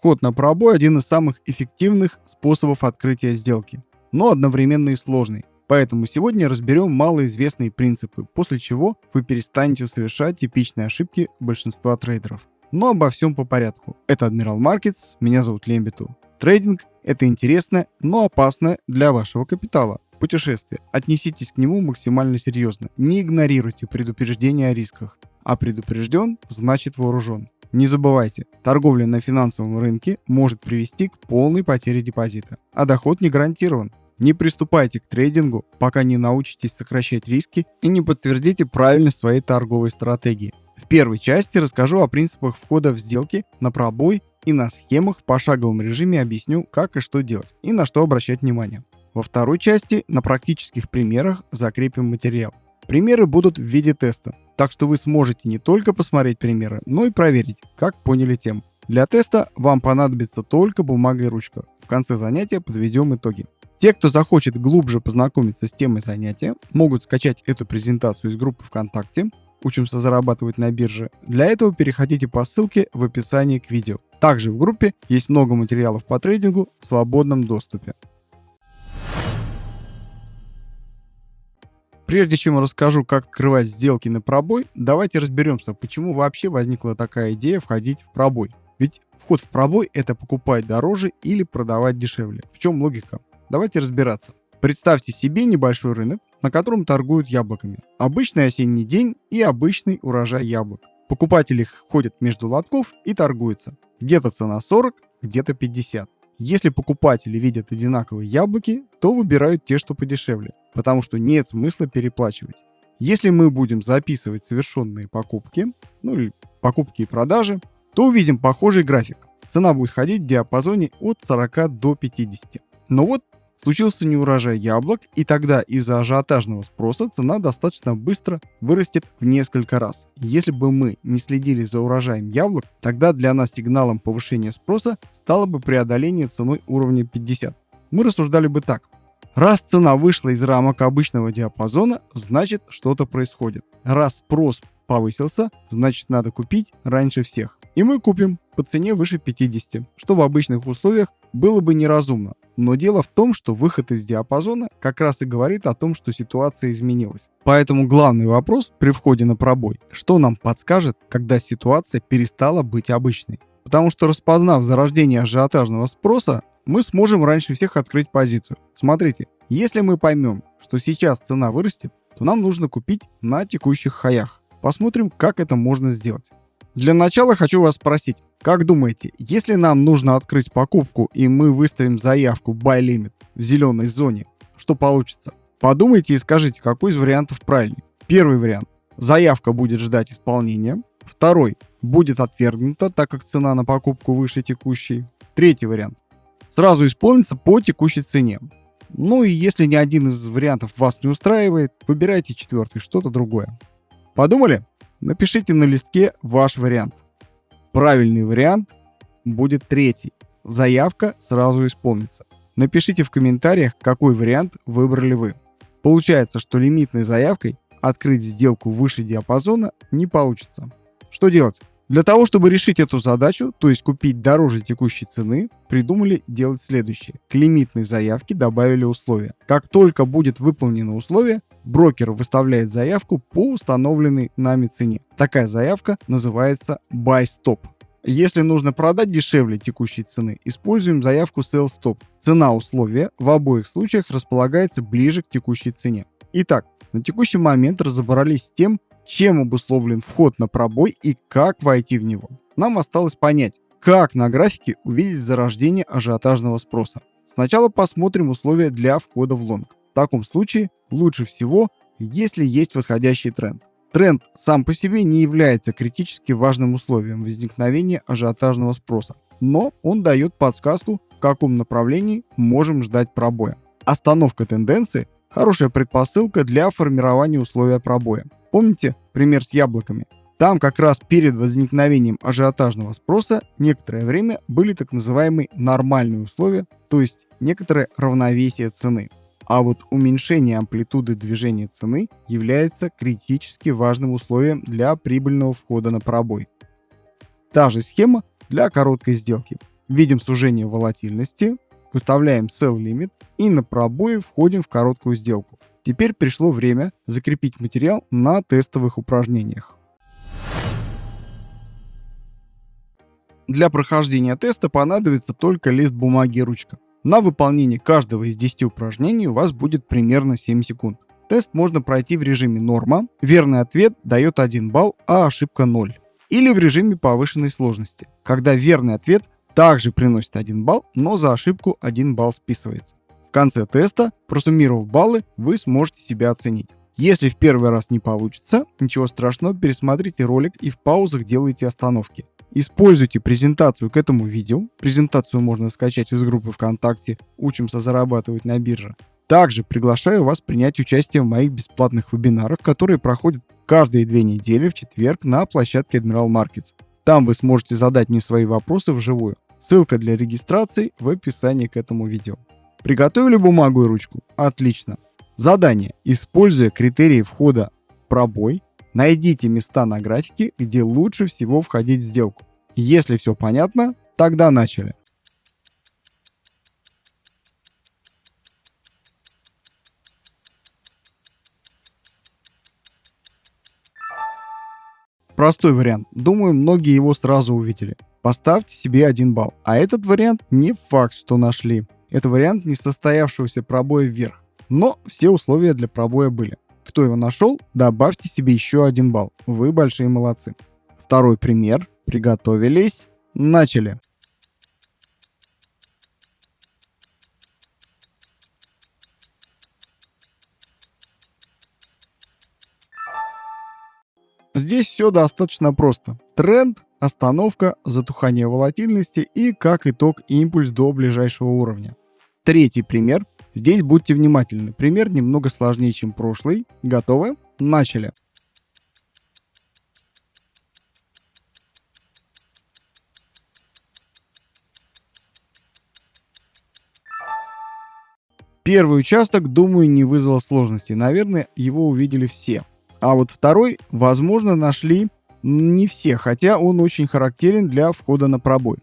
Вход на пробой – один из самых эффективных способов открытия сделки, но одновременно и сложный. Поэтому сегодня разберем малоизвестные принципы, после чего вы перестанете совершать типичные ошибки большинства трейдеров. Но обо всем по порядку. Это Admiral Markets, меня зовут Лембиту. Трейдинг – это интересно, но опасно для вашего капитала. Путешествие. Отнеситесь к нему максимально серьезно. Не игнорируйте предупреждения о рисках. А предупрежден – значит вооружен. Не забывайте, торговля на финансовом рынке может привести к полной потере депозита, а доход не гарантирован. Не приступайте к трейдингу, пока не научитесь сокращать риски и не подтвердите правильность своей торговой стратегии. В первой части расскажу о принципах входа в сделки на пробой и на схемах в пошаговом режиме объясню, как и что делать и на что обращать внимание. Во второй части на практических примерах закрепим материал. Примеры будут в виде теста, так что вы сможете не только посмотреть примеры, но и проверить, как поняли тему. Для теста вам понадобится только бумага и ручка. В конце занятия подведем итоги. Те, кто захочет глубже познакомиться с темой занятия, могут скачать эту презентацию из группы ВКонтакте «Учимся зарабатывать на бирже». Для этого переходите по ссылке в описании к видео. Также в группе есть много материалов по трейдингу в свободном доступе. Прежде чем расскажу, как открывать сделки на пробой, давайте разберемся, почему вообще возникла такая идея входить в пробой. Ведь вход в пробой – это покупать дороже или продавать дешевле. В чем логика? Давайте разбираться. Представьте себе небольшой рынок, на котором торгуют яблоками. Обычный осенний день и обычный урожай яблок. Покупатели ходят между лотков и торгуются. Где-то цена 40, где-то 50. Если покупатели видят одинаковые яблоки, то выбирают те, что подешевле, потому что нет смысла переплачивать. Если мы будем записывать совершенные покупки, ну или покупки и продажи, то увидим похожий график. Цена будет ходить в диапазоне от 40 до 50. Но вот Случился неурожай яблок, и тогда из-за ажиотажного спроса цена достаточно быстро вырастет в несколько раз. Если бы мы не следили за урожаем яблок, тогда для нас сигналом повышения спроса стало бы преодоление ценой уровня 50. Мы рассуждали бы так. Раз цена вышла из рамок обычного диапазона, значит что-то происходит. Раз спрос повысился, значит надо купить раньше всех. И мы купим по цене выше 50, что в обычных условиях было бы неразумно. Но дело в том, что выход из диапазона как раз и говорит о том, что ситуация изменилась. Поэтому главный вопрос при входе на пробой, что нам подскажет, когда ситуация перестала быть обычной. Потому что распознав зарождение ажиотажного спроса, мы сможем раньше всех открыть позицию. Смотрите, если мы поймем, что сейчас цена вырастет, то нам нужно купить на текущих хаях. Посмотрим, как это можно сделать. Для начала хочу вас спросить, как думаете, если нам нужно открыть покупку и мы выставим заявку Buy Limit в зеленой зоне, что получится? Подумайте и скажите, какой из вариантов правильный. Первый вариант. Заявка будет ждать исполнения. Второй. Будет отвергнута, так как цена на покупку выше текущей. Третий вариант. Сразу исполнится по текущей цене. Ну и если ни один из вариантов вас не устраивает, выбирайте четвертый, что-то другое. Подумали? Напишите на листке ваш вариант. Правильный вариант будет третий. Заявка сразу исполнится. Напишите в комментариях, какой вариант выбрали вы. Получается, что лимитной заявкой открыть сделку выше диапазона не получится. Что делать? Для того, чтобы решить эту задачу, то есть купить дороже текущей цены, придумали делать следующее. К лимитной заявке добавили условия. Как только будет выполнено условие, брокер выставляет заявку по установленной нами цене. Такая заявка называется Buy Stop. Если нужно продать дешевле текущей цены, используем заявку Sell Stop. Цена условия в обоих случаях располагается ближе к текущей цене. Итак, на текущий момент разобрались с тем, чем обусловлен вход на пробой и как войти в него. Нам осталось понять, как на графике увидеть зарождение ажиотажного спроса. Сначала посмотрим условия для входа в лонг. В таком случае лучше всего, если есть восходящий тренд. Тренд сам по себе не является критически важным условием возникновения ажиотажного спроса, но он дает подсказку, в каком направлении можем ждать пробоя. Остановка тенденции – хорошая предпосылка для формирования условия пробоя. Помните пример с яблоками? Там как раз перед возникновением ажиотажного спроса некоторое время были так называемые нормальные условия, то есть некоторое равновесие цены. А вот уменьшение амплитуды движения цены является критически важным условием для прибыльного входа на пробой. Та же схема для короткой сделки. видим сужение волатильности, выставляем sell limit и на пробое входим в короткую сделку. Теперь пришло время закрепить материал на тестовых упражнениях. Для прохождения теста понадобится только лист бумаги и ручка. На выполнение каждого из 10 упражнений у вас будет примерно 7 секунд. Тест можно пройти в режиме норма, верный ответ дает 1 балл, а ошибка 0. Или в режиме повышенной сложности, когда верный ответ также приносит 1 балл, но за ошибку 1 балл списывается. В конце теста, просуммировав баллы, вы сможете себя оценить. Если в первый раз не получится, ничего страшного, пересмотрите ролик и в паузах делайте остановки. Используйте презентацию к этому видео. Презентацию можно скачать из группы ВКонтакте «Учимся зарабатывать на бирже». Также приглашаю вас принять участие в моих бесплатных вебинарах, которые проходят каждые две недели в четверг на площадке Admiral Markets. Там вы сможете задать мне свои вопросы вживую. Ссылка для регистрации в описании к этому видео. Приготовили бумагу и ручку? Отлично. Задание. Используя критерии входа пробой, Найдите места на графике, где лучше всего входить в сделку. Если все понятно, тогда начали. Простой вариант. Думаю, многие его сразу увидели. Поставьте себе один балл. А этот вариант не факт, что нашли. Это вариант несостоявшегося пробоя вверх. Но все условия для пробоя были. Кто его нашел, добавьте себе еще один балл. Вы большие молодцы. Второй пример. Приготовились. Начали. Здесь все достаточно просто. Тренд, остановка, затухание волатильности и, как итог, импульс до ближайшего уровня. Третий пример Здесь будьте внимательны. Пример немного сложнее, чем прошлый. Готовы? Начали. Первый участок, думаю, не вызвал сложности. Наверное, его увидели все. А вот второй, возможно, нашли не все, хотя он очень характерен для входа на пробой.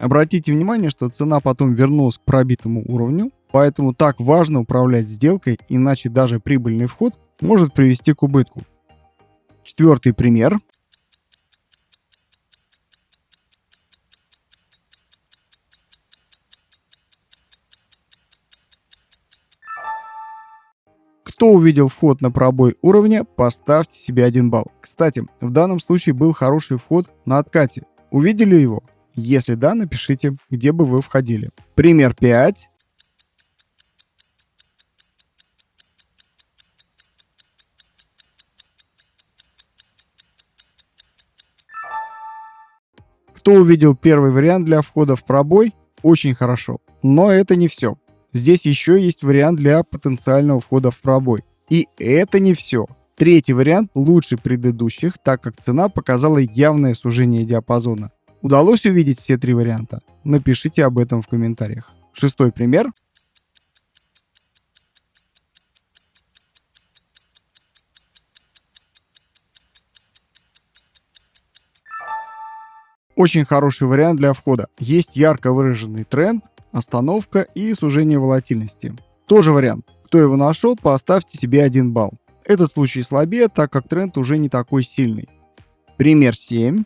Обратите внимание, что цена потом вернулась к пробитому уровню, Поэтому так важно управлять сделкой, иначе даже прибыльный вход может привести к убытку. Четвертый пример. Кто увидел вход на пробой уровня, поставьте себе один балл. Кстати, в данном случае был хороший вход на откате. Увидели его? Если да, напишите, где бы вы входили. Пример 5. Кто увидел первый вариант для входа в пробой, очень хорошо. Но это не все. Здесь еще есть вариант для потенциального входа в пробой. И это не все. Третий вариант лучше предыдущих, так как цена показала явное сужение диапазона. Удалось увидеть все три варианта? Напишите об этом в комментариях. Шестой пример. Очень хороший вариант для входа. Есть ярко выраженный тренд, остановка и сужение волатильности. Тоже вариант. Кто его нашел, поставьте себе один балл. Этот случай слабее, так как тренд уже не такой сильный. Пример 7.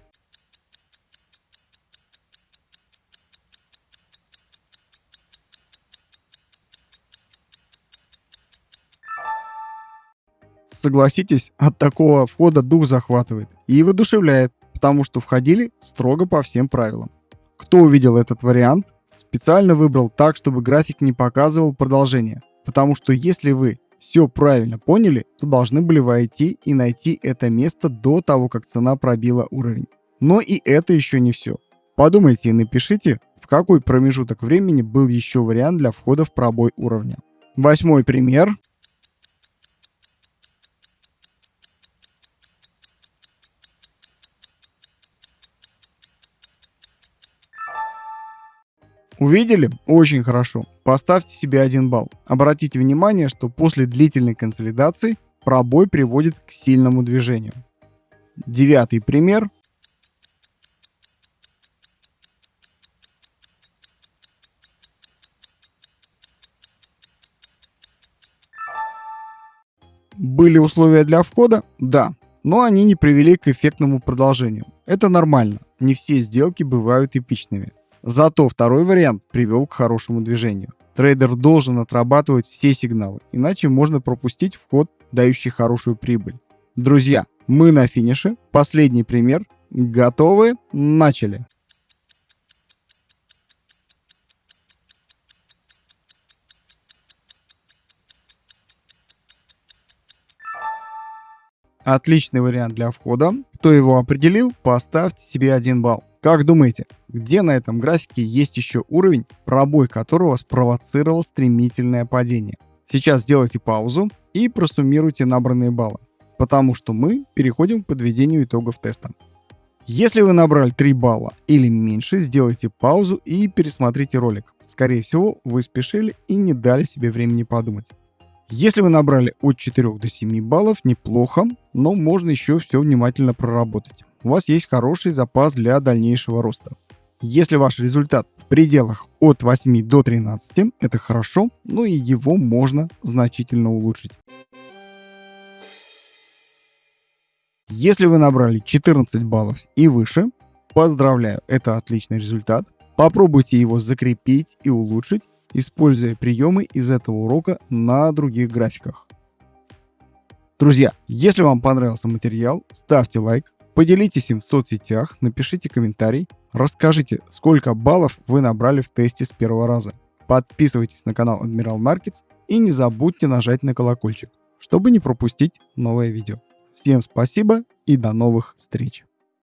Согласитесь, от такого входа дух захватывает и воодушевляет потому что входили строго по всем правилам. Кто увидел этот вариант, специально выбрал так, чтобы график не показывал продолжение, потому что если вы все правильно поняли, то должны были войти и найти это место до того, как цена пробила уровень. Но и это еще не все. Подумайте и напишите, в какой промежуток времени был еще вариант для входа в пробой уровня. Восьмой пример. Увидели? Очень хорошо. Поставьте себе один балл. Обратите внимание, что после длительной консолидации пробой приводит к сильному движению. Девятый пример. Были условия для входа? Да. Но они не привели к эффектному продолжению. Это нормально. Не все сделки бывают эпичными. Зато второй вариант привел к хорошему движению. Трейдер должен отрабатывать все сигналы, иначе можно пропустить вход, дающий хорошую прибыль. Друзья, мы на финише. Последний пример. Готовы? Начали. Отличный вариант для входа. Кто его определил, поставьте себе один балл. Как думаете, где на этом графике есть еще уровень, пробой которого спровоцировал стремительное падение? Сейчас сделайте паузу и просуммируйте набранные баллы, потому что мы переходим к подведению итогов теста. Если вы набрали 3 балла или меньше, сделайте паузу и пересмотрите ролик. Скорее всего, вы спешили и не дали себе времени подумать. Если вы набрали от 4 до 7 баллов, неплохо, но можно еще все внимательно проработать. У вас есть хороший запас для дальнейшего роста. Если ваш результат в пределах от 8 до 13, это хорошо, но и его можно значительно улучшить. Если вы набрали 14 баллов и выше, поздравляю, это отличный результат. Попробуйте его закрепить и улучшить, используя приемы из этого урока на других графиках. Друзья, если вам понравился материал, ставьте лайк, поделитесь им в соцсетях, напишите комментарий, расскажите, сколько баллов вы набрали в тесте с первого раза. Подписывайтесь на канал Admiral Markets и не забудьте нажать на колокольчик, чтобы не пропустить новое видео. Всем спасибо и до новых встреч!